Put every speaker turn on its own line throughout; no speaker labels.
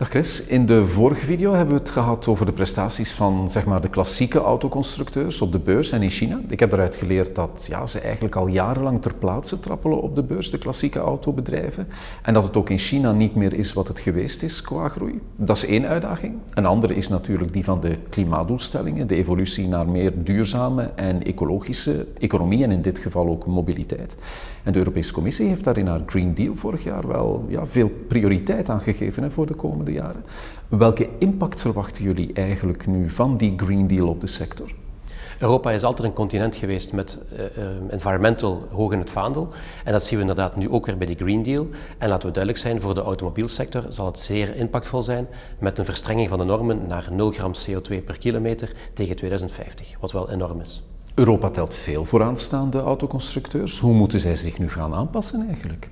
Dag Chris, in de vorige video hebben we het gehad over de prestaties van zeg maar, de klassieke autoconstructeurs op de beurs en in China. Ik heb eruit geleerd dat ja, ze eigenlijk al jarenlang ter plaatse trappelen op de beurs, de klassieke autobedrijven. En dat het ook in China niet meer is wat het geweest is qua groei. Dat is één uitdaging. Een andere is natuurlijk die van de klimaatdoelstellingen, de evolutie naar meer duurzame en ecologische economie en in dit geval ook mobiliteit. En de Europese Commissie heeft daar in haar Green Deal vorig jaar wel ja, veel prioriteit aan gegeven hè, voor de komende jaren. Welke impact verwachten jullie eigenlijk nu van die Green Deal op de sector?
Europa is altijd een continent geweest met uh, environmental hoog in het vaandel. En dat zien we inderdaad nu ook weer bij die Green Deal. En laten we duidelijk zijn, voor de automobielsector zal het zeer impactvol zijn met een verstrenging van de normen naar 0 gram CO2 per kilometer tegen 2050, wat wel enorm is.
Europa telt veel vooraanstaande autoconstructeurs. Hoe moeten zij zich nu gaan aanpassen eigenlijk?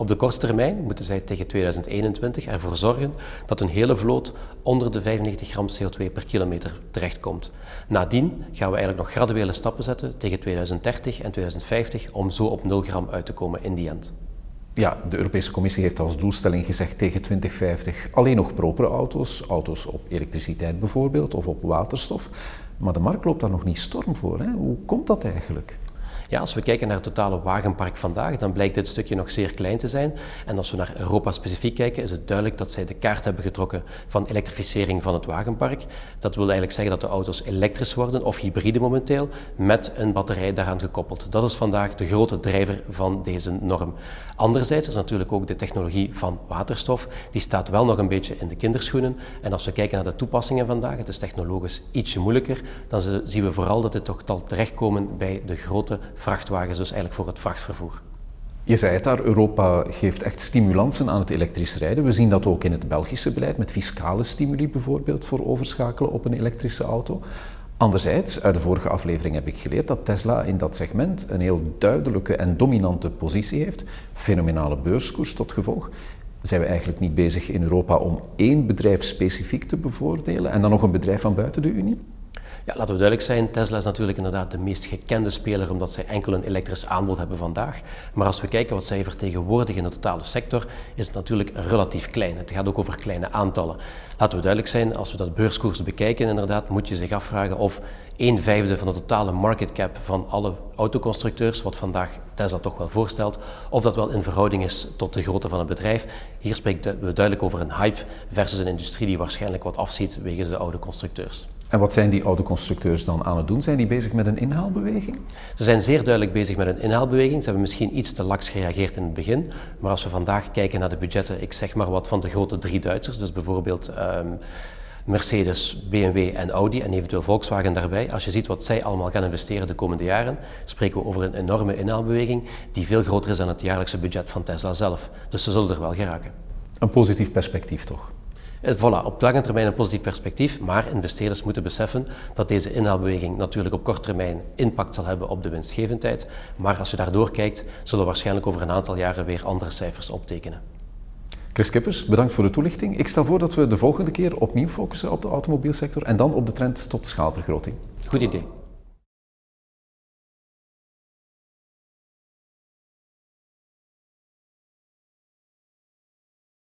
Op de korte termijn moeten zij tegen 2021 ervoor zorgen dat een hele vloot onder de 95 gram CO2 per kilometer terechtkomt. Nadien gaan we eigenlijk nog graduele stappen zetten tegen 2030 en 2050 om zo op 0 gram uit te komen in die end.
Ja, de Europese Commissie heeft als doelstelling gezegd tegen 2050 alleen nog propere auto's, auto's op elektriciteit bijvoorbeeld of op waterstof. Maar de markt loopt daar nog niet storm voor. Hè? Hoe komt dat eigenlijk?
Ja, als we kijken naar het totale wagenpark vandaag, dan blijkt dit stukje nog zeer klein te zijn. En als we naar Europa specifiek kijken, is het duidelijk dat zij de kaart hebben getrokken van elektrificering van het wagenpark. Dat wil eigenlijk zeggen dat de auto's elektrisch worden of hybride momenteel, met een batterij daaraan gekoppeld. Dat is vandaag de grote drijver van deze norm. Anderzijds is natuurlijk ook de technologie van waterstof, die staat wel nog een beetje in de kinderschoenen. En als we kijken naar de toepassingen vandaag, het is technologisch ietsje moeilijker, dan zien we vooral dat dit toch al terechtkomen bij de grote vrachtwagens, dus eigenlijk voor het vrachtvervoer.
Je zei het daar, Europa geeft echt stimulansen aan het elektrisch rijden. We zien dat ook in het Belgische beleid, met fiscale stimuli bijvoorbeeld voor overschakelen op een elektrische auto. Anderzijds, uit de vorige aflevering heb ik geleerd dat Tesla in dat segment een heel duidelijke en dominante positie heeft. Fenomenale beurskoers tot gevolg. Zijn we eigenlijk niet bezig in Europa om één bedrijf specifiek te bevoordelen en dan nog een bedrijf van buiten de Unie?
Laten we duidelijk zijn, Tesla is natuurlijk inderdaad de meest gekende speler omdat zij enkel een elektrisch aanbod hebben vandaag. Maar als we kijken wat zij vertegenwoordigen in de totale sector, is het natuurlijk relatief klein. Het gaat ook over kleine aantallen. Laten we duidelijk zijn, als we dat beurskoers bekijken inderdaad, moet je zich afvragen of een vijfde van de totale market cap van alle autoconstructeurs, wat vandaag Tesla toch wel voorstelt, of dat wel in verhouding is tot de grootte van het bedrijf. Hier spreken we duidelijk over een hype versus een industrie die waarschijnlijk wat afziet wegens de oude constructeurs.
En wat zijn die autoconstructeurs dan aan het doen? Zijn die bezig met een inhaalbeweging?
Ze zijn zeer duidelijk bezig met een inhaalbeweging. Ze hebben misschien iets te laks gereageerd in het begin. Maar als we vandaag kijken naar de budgetten, ik zeg maar wat van de grote drie Duitsers, dus bijvoorbeeld um, Mercedes, BMW en Audi en eventueel Volkswagen daarbij. Als je ziet wat zij allemaal gaan investeren de komende jaren, spreken we over een enorme inhaalbeweging die veel groter is dan het jaarlijkse budget van Tesla zelf. Dus ze zullen er wel geraken.
Een positief perspectief toch?
Eh, voilà, op lange termijn een positief perspectief, maar investeerders moeten beseffen dat deze inhaalbeweging natuurlijk op korte termijn impact zal hebben op de winstgevendheid. Maar als je daardoor kijkt, zullen we waarschijnlijk over een aantal jaren weer andere cijfers optekenen.
Chris Kippers, bedankt voor de toelichting. Ik stel voor dat we de volgende keer opnieuw focussen op de automobielsector en dan op de trend tot schaalvergroting.
Goed idee.